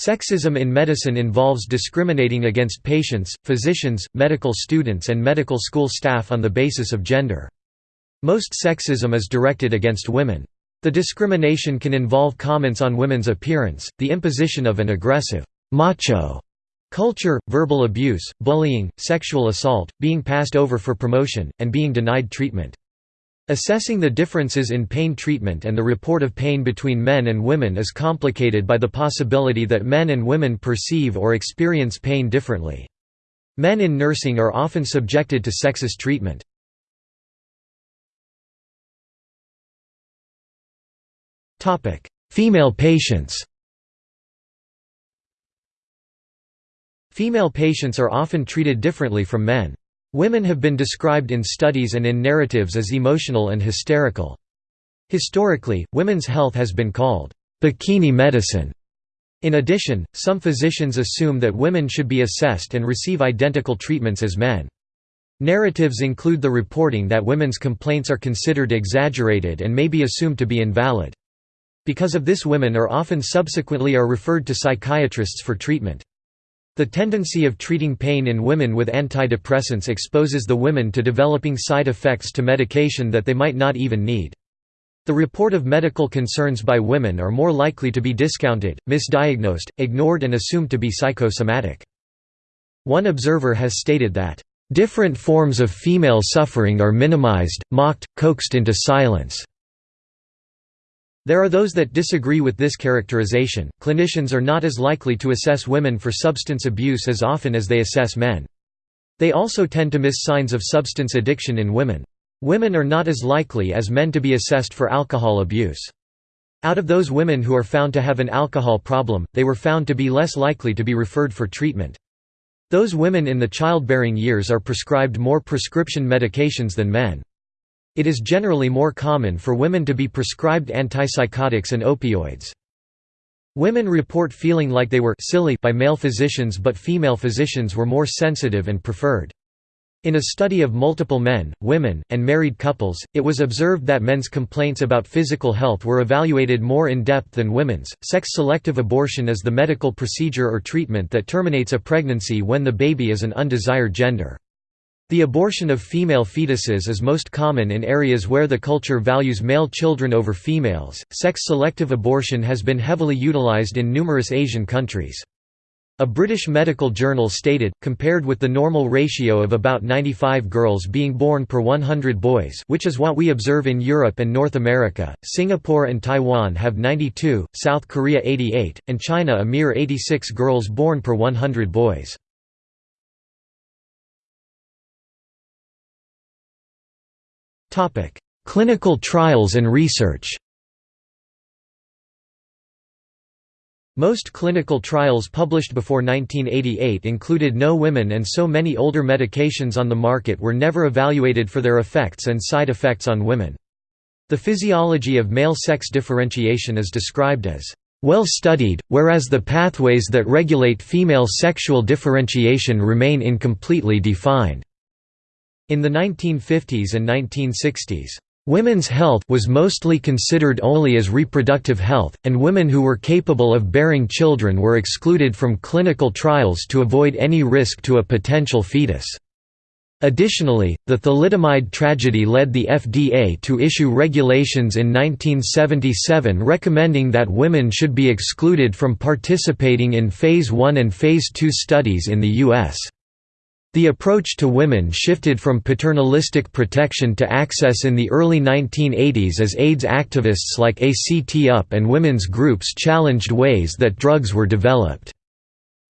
Sexism in medicine involves discriminating against patients, physicians, medical students and medical school staff on the basis of gender. Most sexism is directed against women. The discrimination can involve comments on women's appearance, the imposition of an aggressive, macho culture, verbal abuse, bullying, sexual assault, being passed over for promotion, and being denied treatment. Assessing the differences in pain treatment and the report of pain between men and women is complicated by the possibility that men and women perceive or experience pain differently. Men in nursing are often subjected to sexist treatment. Female patients Female patients are often treated differently from men. Women have been described in studies and in narratives as emotional and hysterical. Historically, women's health has been called bikini medicine. In addition, some physicians assume that women should be assessed and receive identical treatments as men. Narratives include the reporting that women's complaints are considered exaggerated and may be assumed to be invalid. Because of this women are often subsequently are referred to psychiatrists for treatment. The tendency of treating pain in women with antidepressants exposes the women to developing side effects to medication that they might not even need. The report of medical concerns by women are more likely to be discounted, misdiagnosed, ignored and assumed to be psychosomatic. One observer has stated that, "...different forms of female suffering are minimized, mocked, coaxed into silence." There are those that disagree with this characterization. Clinicians are not as likely to assess women for substance abuse as often as they assess men. They also tend to miss signs of substance addiction in women. Women are not as likely as men to be assessed for alcohol abuse. Out of those women who are found to have an alcohol problem, they were found to be less likely to be referred for treatment. Those women in the childbearing years are prescribed more prescription medications than men. It is generally more common for women to be prescribed antipsychotics and opioids. Women report feeling like they were silly by male physicians but female physicians were more sensitive and preferred. In a study of multiple men, women, and married couples, it was observed that men's complaints about physical health were evaluated more in depth than women's. Sex selective abortion is the medical procedure or treatment that terminates a pregnancy when the baby is an undesired gender. The abortion of female fetuses is most common in areas where the culture values male children over females. Sex selective abortion has been heavily utilized in numerous Asian countries. A British medical journal stated, compared with the normal ratio of about 95 girls being born per 100 boys which is what we observe in Europe and North America, Singapore and Taiwan have 92, South Korea 88, and China a mere 86 girls born per 100 boys. Topic: Clinical trials and research. Most clinical trials published before 1988 included no women and so many older medications on the market were never evaluated for their effects and side effects on women. The physiology of male sex differentiation is described as well studied, whereas the pathways that regulate female sexual differentiation remain incompletely defined. In the 1950s and 1960s, Women's health was mostly considered only as reproductive health, and women who were capable of bearing children were excluded from clinical trials to avoid any risk to a potential fetus. Additionally, the thalidomide tragedy led the FDA to issue regulations in 1977 recommending that women should be excluded from participating in Phase I and Phase II studies in the U.S. The approach to women shifted from paternalistic protection to access in the early 1980s as AIDS activists like ACT UP and women's groups challenged ways that drugs were developed.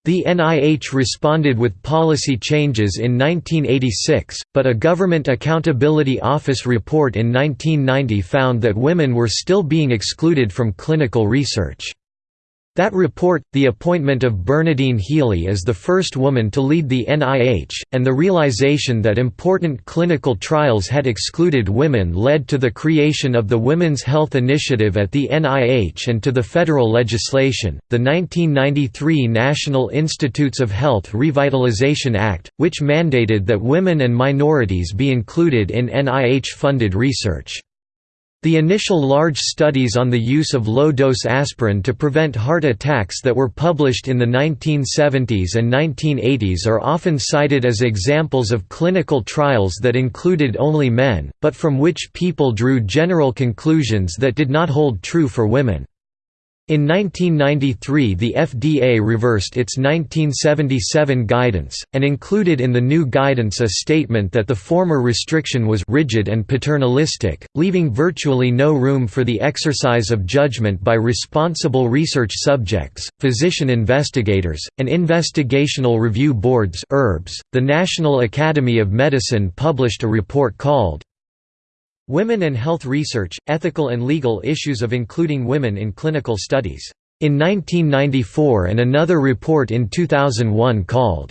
The NIH responded with policy changes in 1986, but a Government Accountability Office report in 1990 found that women were still being excluded from clinical research. That report, the appointment of Bernadine Healy as the first woman to lead the NIH, and the realization that important clinical trials had excluded women led to the creation of the Women's Health Initiative at the NIH and to the federal legislation, the 1993 National Institutes of Health Revitalization Act, which mandated that women and minorities be included in NIH-funded research. The initial large studies on the use of low-dose aspirin to prevent heart attacks that were published in the 1970s and 1980s are often cited as examples of clinical trials that included only men, but from which people drew general conclusions that did not hold true for women. In 1993 the FDA reversed its 1977 guidance, and included in the new guidance a statement that the former restriction was «rigid and paternalistic, leaving virtually no room for the exercise of judgment by responsible research subjects, physician investigators, and investigational review boards .The National Academy of Medicine published a report called Women and Health Research, Ethical and Legal Issues of Including Women in Clinical Studies, in 1994 and another report in 2001 called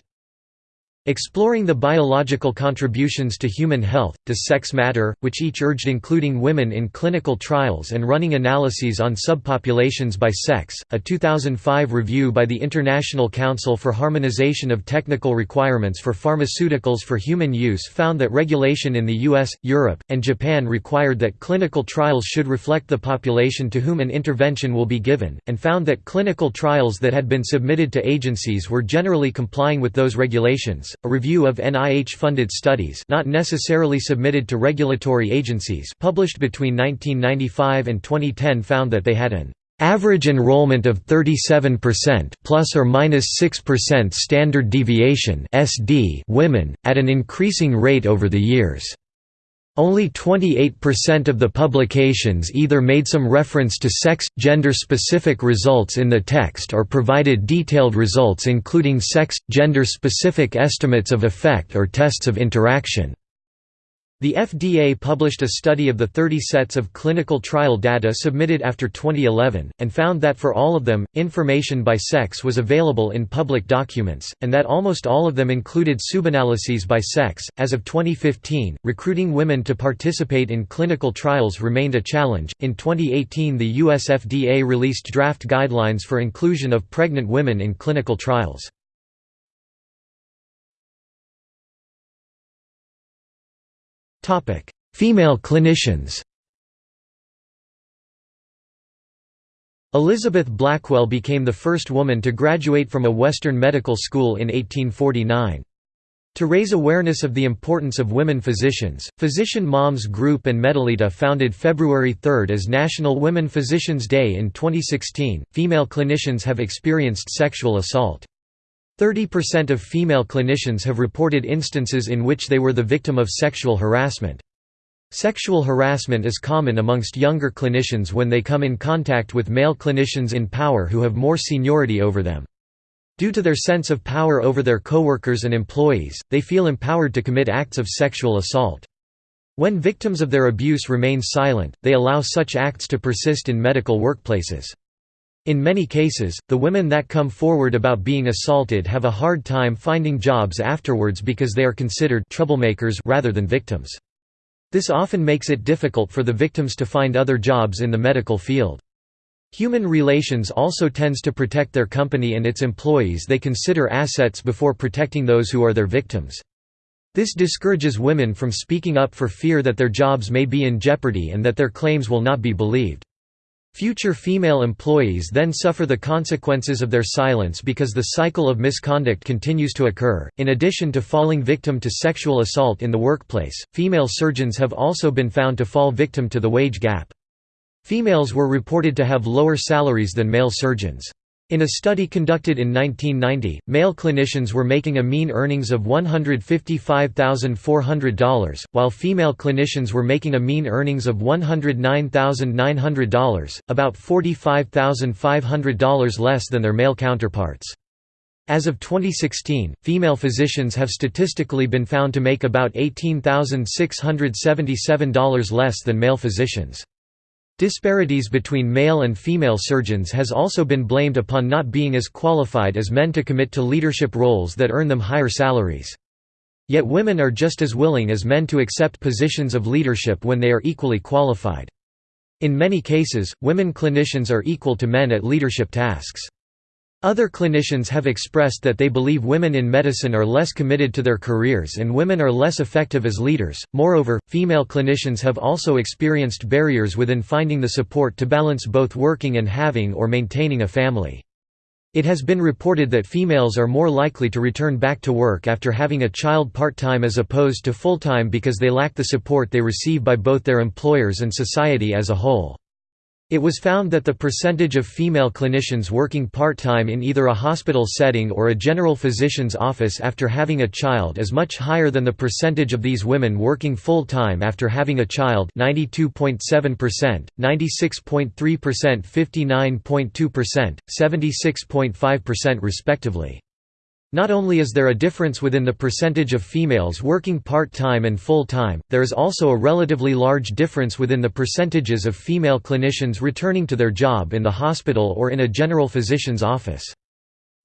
Exploring the biological contributions to human health, Does Sex Matter?, which each urged including women in clinical trials and running analyses on subpopulations by sex. A 2005 review by the International Council for Harmonization of Technical Requirements for Pharmaceuticals for Human Use found that regulation in the US, Europe, and Japan required that clinical trials should reflect the population to whom an intervention will be given, and found that clinical trials that had been submitted to agencies were generally complying with those regulations a review of NIH-funded studies not necessarily submitted to regulatory agencies published between 1995 and 2010 found that they had an average enrollment of 37% plus or minus 6% standard deviation SD women at an increasing rate over the years only 28% of the publications either made some reference to sex, gender-specific results in the text or provided detailed results including sex, gender-specific estimates of effect or tests of interaction. The FDA published a study of the 30 sets of clinical trial data submitted after 2011, and found that for all of them, information by sex was available in public documents, and that almost all of them included subanalyses by sex. As of 2015, recruiting women to participate in clinical trials remained a challenge. In 2018, the US FDA released draft guidelines for inclusion of pregnant women in clinical trials. Female clinicians Elizabeth Blackwell became the first woman to graduate from a Western medical school in 1849. To raise awareness of the importance of women physicians, Physician Moms Group and Medelita founded February 3 as National Women Physicians Day in 2016. Female clinicians have experienced sexual assault. 30% of female clinicians have reported instances in which they were the victim of sexual harassment. Sexual harassment is common amongst younger clinicians when they come in contact with male clinicians in power who have more seniority over them. Due to their sense of power over their coworkers and employees, they feel empowered to commit acts of sexual assault. When victims of their abuse remain silent, they allow such acts to persist in medical workplaces. In many cases, the women that come forward about being assaulted have a hard time finding jobs afterwards because they are considered troublemakers rather than victims. This often makes it difficult for the victims to find other jobs in the medical field. Human relations also tends to protect their company and its employees they consider assets before protecting those who are their victims. This discourages women from speaking up for fear that their jobs may be in jeopardy and that their claims will not be believed. Future female employees then suffer the consequences of their silence because the cycle of misconduct continues to occur. In addition to falling victim to sexual assault in the workplace, female surgeons have also been found to fall victim to the wage gap. Females were reported to have lower salaries than male surgeons. In a study conducted in 1990, male clinicians were making a mean earnings of $155,400, while female clinicians were making a mean earnings of $109,900, about $45,500 less than their male counterparts. As of 2016, female physicians have statistically been found to make about $18,677 less than male physicians. Disparities between male and female surgeons has also been blamed upon not being as qualified as men to commit to leadership roles that earn them higher salaries. Yet women are just as willing as men to accept positions of leadership when they are equally qualified. In many cases, women clinicians are equal to men at leadership tasks. Other clinicians have expressed that they believe women in medicine are less committed to their careers and women are less effective as leaders. Moreover, female clinicians have also experienced barriers within finding the support to balance both working and having or maintaining a family. It has been reported that females are more likely to return back to work after having a child part-time as opposed to full-time because they lack the support they receive by both their employers and society as a whole. It was found that the percentage of female clinicians working part-time in either a hospital setting or a general physician's office after having a child is much higher than the percentage of these women working full-time after having a child 92.7%, 96.3%, 59.2%, 76.5% respectively. Not only is there a difference within the percentage of females working part-time and full-time, there is also a relatively large difference within the percentages of female clinicians returning to their job in the hospital or in a general physician's office.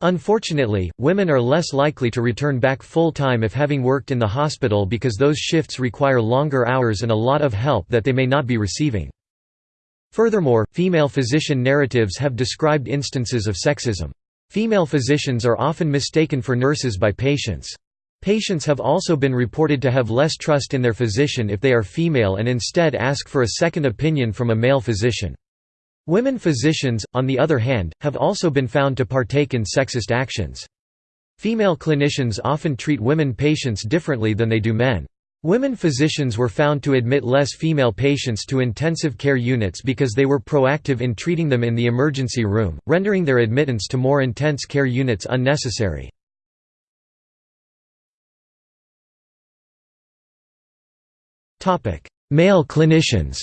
Unfortunately, women are less likely to return back full-time if having worked in the hospital because those shifts require longer hours and a lot of help that they may not be receiving. Furthermore, female physician narratives have described instances of sexism. Female physicians are often mistaken for nurses by patients. Patients have also been reported to have less trust in their physician if they are female and instead ask for a second opinion from a male physician. Women physicians, on the other hand, have also been found to partake in sexist actions. Female clinicians often treat women patients differently than they do men. Women physicians were found to admit less female patients to intensive care units because they were proactive in treating them in the emergency room, rendering their admittance to more intense care units unnecessary. Male clinicians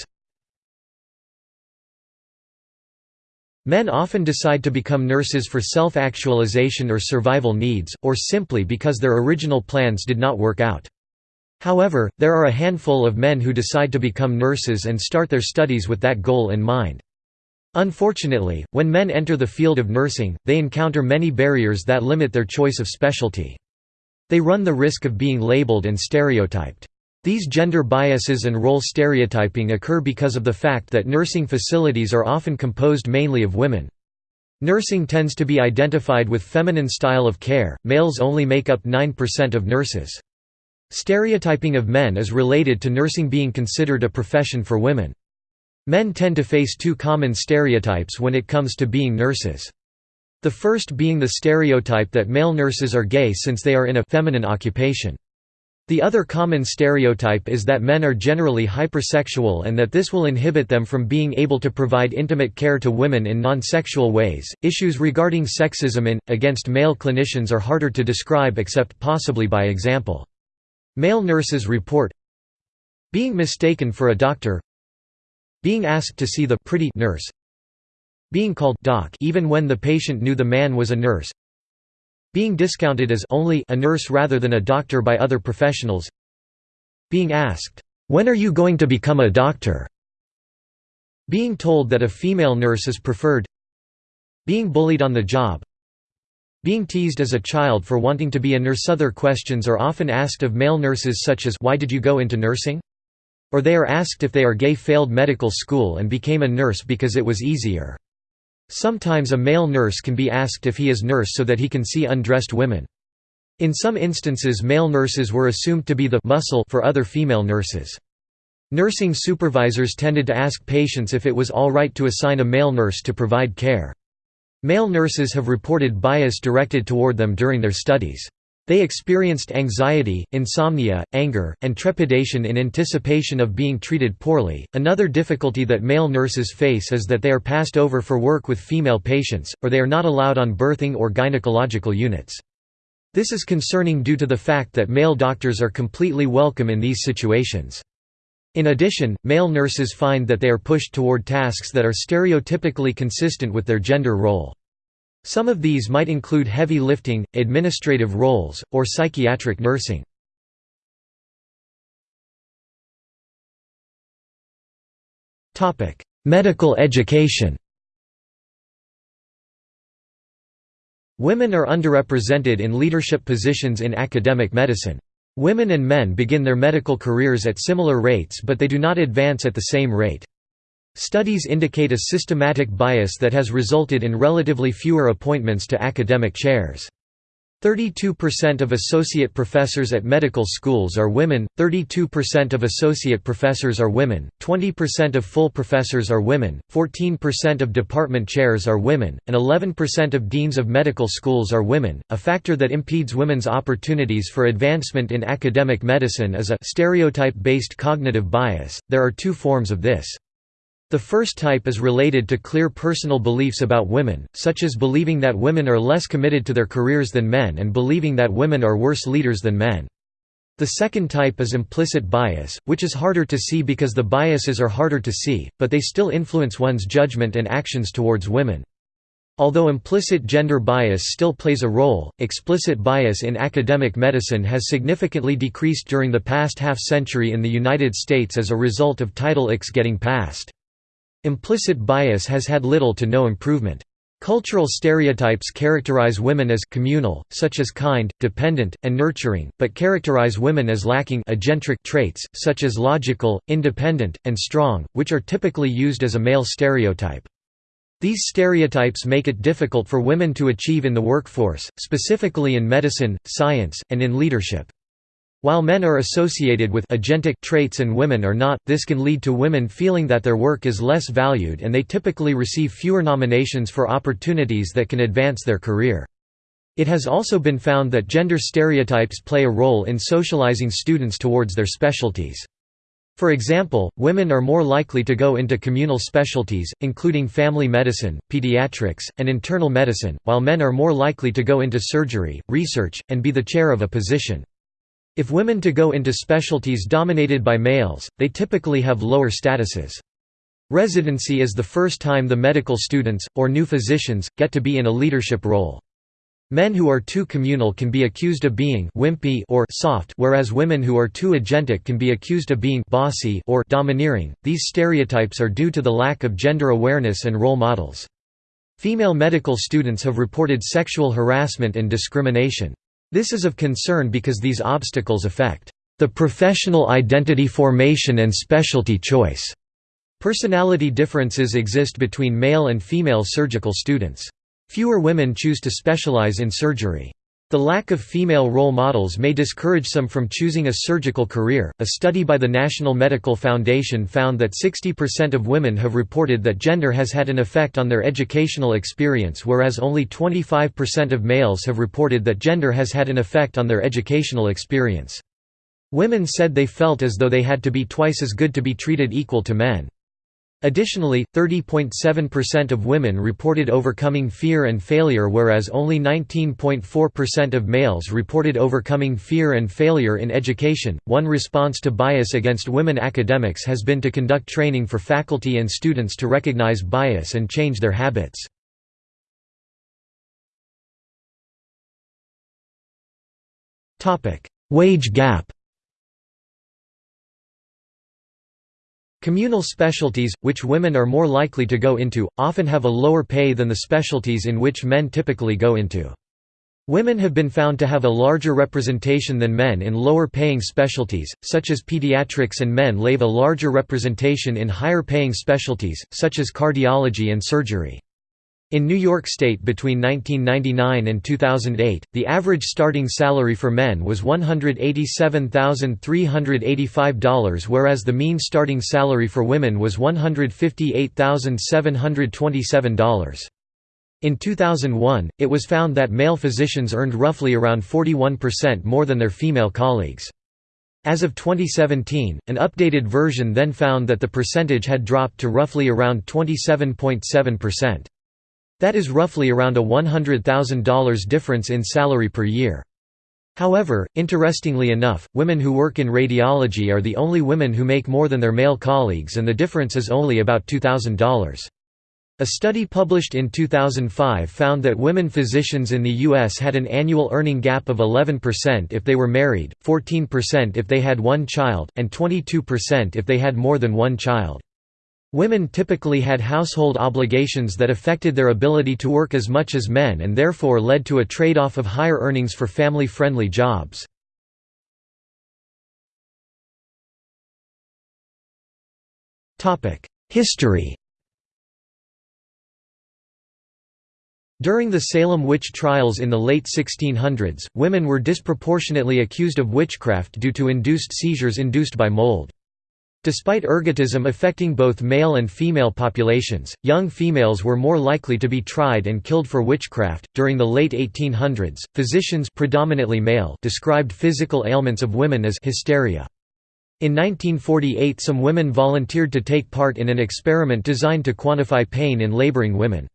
Men often decide to become nurses for self-actualization or survival needs, or simply because their original plans did not work out. However, there are a handful of men who decide to become nurses and start their studies with that goal in mind. Unfortunately, when men enter the field of nursing, they encounter many barriers that limit their choice of specialty. They run the risk of being labeled and stereotyped. These gender biases and role stereotyping occur because of the fact that nursing facilities are often composed mainly of women. Nursing tends to be identified with feminine style of care, males only make up 9% of nurses. Stereotyping of men is related to nursing being considered a profession for women. Men tend to face two common stereotypes when it comes to being nurses. The first being the stereotype that male nurses are gay since they are in a feminine occupation. The other common stereotype is that men are generally hypersexual and that this will inhibit them from being able to provide intimate care to women in non-sexual ways. Issues regarding sexism in against male clinicians are harder to describe except possibly by example. Male nurses report being mistaken for a doctor being asked to see the pretty nurse being called doc even when the patient knew the man was a nurse being discounted as only a nurse rather than a doctor by other professionals being asked when are you going to become a doctor? being told that a female nurse is preferred being bullied on the job being teased as a child for wanting to be a nurse other questions are often asked of male nurses such as why did you go into nursing? Or they are asked if they are gay failed medical school and became a nurse because it was easier. Sometimes a male nurse can be asked if he is nurse so that he can see undressed women. In some instances male nurses were assumed to be the muscle for other female nurses. Nursing supervisors tended to ask patients if it was all right to assign a male nurse to provide care. Male nurses have reported bias directed toward them during their studies. They experienced anxiety, insomnia, anger, and trepidation in anticipation of being treated poorly. Another difficulty that male nurses face is that they are passed over for work with female patients, or they are not allowed on birthing or gynecological units. This is concerning due to the fact that male doctors are completely welcome in these situations. In addition, male nurses find that they are pushed toward tasks that are stereotypically consistent with their gender role. Some of these might include heavy lifting, administrative roles, or psychiatric nursing. Medical education Women are underrepresented in leadership positions in academic medicine. Women and men begin their medical careers at similar rates but they do not advance at the same rate. Studies indicate a systematic bias that has resulted in relatively fewer appointments to academic chairs. 32% of associate professors at medical schools are women, 32% of associate professors are women, 20% of full professors are women, 14% of department chairs are women, and 11% of deans of medical schools are women. A factor that impedes women's opportunities for advancement in academic medicine is a stereotype based cognitive bias. There are two forms of this. The first type is related to clear personal beliefs about women, such as believing that women are less committed to their careers than men and believing that women are worse leaders than men. The second type is implicit bias, which is harder to see because the biases are harder to see, but they still influence one's judgment and actions towards women. Although implicit gender bias still plays a role, explicit bias in academic medicine has significantly decreased during the past half-century in the United States as a result of Title IX getting passed. Implicit bias has had little to no improvement. Cultural stereotypes characterize women as communal, such as kind, dependent, and nurturing, but characterize women as lacking agentic traits, such as logical, independent, and strong, which are typically used as a male stereotype. These stereotypes make it difficult for women to achieve in the workforce, specifically in medicine, science, and in leadership. While men are associated with agentic traits and women are not, this can lead to women feeling that their work is less valued and they typically receive fewer nominations for opportunities that can advance their career. It has also been found that gender stereotypes play a role in socializing students towards their specialties. For example, women are more likely to go into communal specialties, including family medicine, pediatrics, and internal medicine, while men are more likely to go into surgery, research, and be the chair of a position. If women to go into specialties dominated by males, they typically have lower statuses. Residency is the first time the medical students, or new physicians, get to be in a leadership role. Men who are too communal can be accused of being wimpy or soft, whereas women who are too agentic can be accused of being bossy or domineering. These stereotypes are due to the lack of gender awareness and role models. Female medical students have reported sexual harassment and discrimination. This is of concern because these obstacles affect the professional identity formation and specialty choice. Personality differences exist between male and female surgical students. Fewer women choose to specialize in surgery. The lack of female role models may discourage some from choosing a surgical career. A study by the National Medical Foundation found that 60% of women have reported that gender has had an effect on their educational experience, whereas only 25% of males have reported that gender has had an effect on their educational experience. Women said they felt as though they had to be twice as good to be treated equal to men. Additionally, 30.7% of women reported overcoming fear and failure whereas only 19.4% of males reported overcoming fear and failure in education. One response to bias against women academics has been to conduct training for faculty and students to recognize bias and change their habits. Topic: Wage gap Communal specialties, which women are more likely to go into, often have a lower pay than the specialties in which men typically go into. Women have been found to have a larger representation than men in lower-paying specialties, such as pediatrics and men lave a larger representation in higher-paying specialties, such as cardiology and surgery. In New York State between 1999 and 2008, the average starting salary for men was $187,385 whereas the mean starting salary for women was $158,727. In 2001, it was found that male physicians earned roughly around 41% more than their female colleagues. As of 2017, an updated version then found that the percentage had dropped to roughly around 27.7%. That is roughly around a $100,000 difference in salary per year. However, interestingly enough, women who work in radiology are the only women who make more than their male colleagues and the difference is only about $2,000. A study published in 2005 found that women physicians in the U.S. had an annual earning gap of 11% if they were married, 14% if they had one child, and 22% if they had more than one child. Women typically had household obligations that affected their ability to work as much as men and therefore led to a trade-off of higher earnings for family-friendly jobs. History During the Salem witch trials in the late 1600s, women were disproportionately accused of witchcraft due to induced seizures induced by mold. Despite ergotism affecting both male and female populations, young females were more likely to be tried and killed for witchcraft. During the late 1800s, physicians predominantly male described physical ailments of women as hysteria. In 1948 some women volunteered to take part in an experiment designed to quantify pain in laboring women.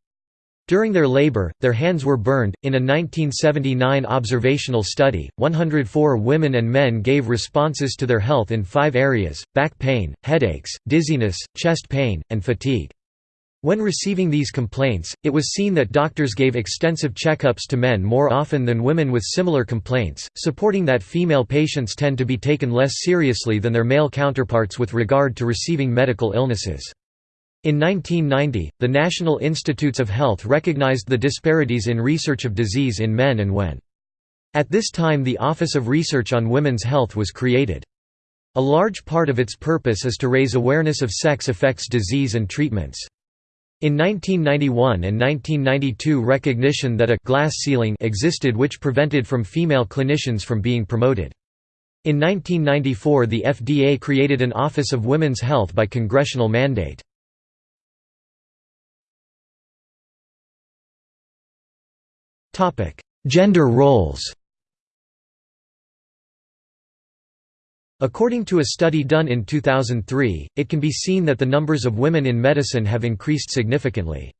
During their labor, their hands were burned. In a 1979 observational study, 104 women and men gave responses to their health in five areas back pain, headaches, dizziness, chest pain, and fatigue. When receiving these complaints, it was seen that doctors gave extensive checkups to men more often than women with similar complaints, supporting that female patients tend to be taken less seriously than their male counterparts with regard to receiving medical illnesses. In 1990, the National Institutes of Health recognized the disparities in research of disease in men and women. At this time the Office of Research on Women's Health was created. A large part of its purpose is to raise awareness of sex effects disease and treatments. In 1991 and 1992 recognition that a «glass ceiling» existed which prevented from female clinicians from being promoted. In 1994 the FDA created an Office of Women's Health by congressional mandate. Gender roles According to a study done in 2003, it can be seen that the numbers of women in medicine have increased significantly.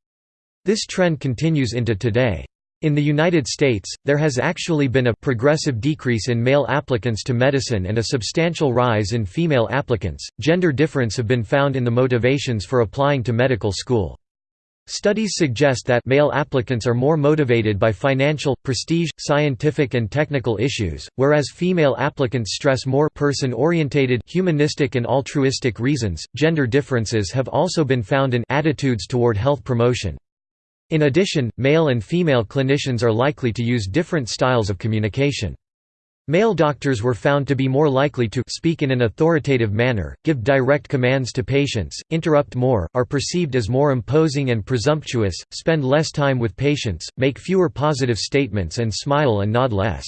This trend continues into today. In the United States, there has actually been a progressive decrease in male applicants to medicine and a substantial rise in female applicants. Gender difference have been found in the motivations for applying to medical school. Studies suggest that male applicants are more motivated by financial, prestige, scientific and technical issues, whereas female applicants stress more person-orientated humanistic and altruistic reasons. Gender differences have also been found in attitudes toward health promotion. In addition, male and female clinicians are likely to use different styles of communication. Male doctors were found to be more likely to speak in an authoritative manner, give direct commands to patients, interrupt more, are perceived as more imposing and presumptuous, spend less time with patients, make fewer positive statements and smile and nod less.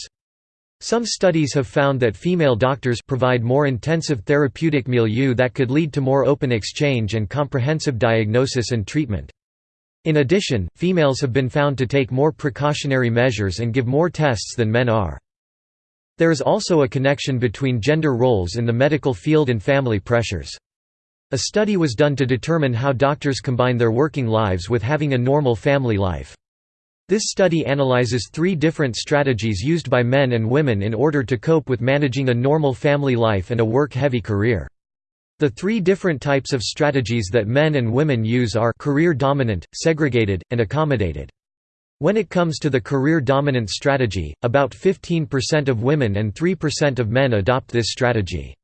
Some studies have found that female doctors provide more intensive therapeutic milieu that could lead to more open exchange and comprehensive diagnosis and treatment. In addition, females have been found to take more precautionary measures and give more tests than men are. There is also a connection between gender roles in the medical field and family pressures. A study was done to determine how doctors combine their working lives with having a normal family life. This study analyzes three different strategies used by men and women in order to cope with managing a normal family life and a work-heavy career. The three different types of strategies that men and women use are career dominant, segregated, and accommodated. When it comes to the career-dominant strategy, about 15% of women and 3% of men adopt this strategy.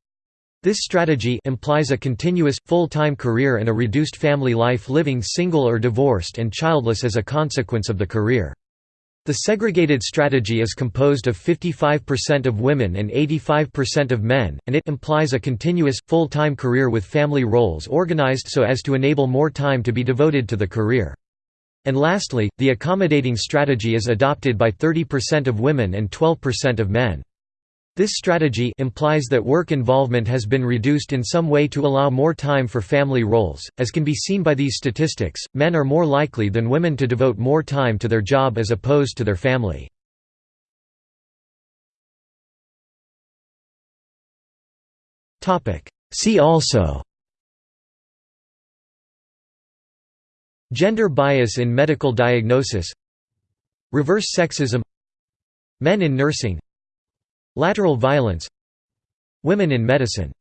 This strategy implies a continuous, full-time career and a reduced family life living single or divorced and childless as a consequence of the career. The segregated strategy is composed of 55% of women and 85% of men, and it implies a continuous, full-time career with family roles organized so as to enable more time to be devoted to the career. And lastly, the accommodating strategy is adopted by 30% of women and 12% of men. This strategy implies that work involvement has been reduced in some way to allow more time for family roles. As can be seen by these statistics, men are more likely than women to devote more time to their job as opposed to their family. See also Gender bias in medical diagnosis Reverse sexism Men in nursing Lateral violence Women in medicine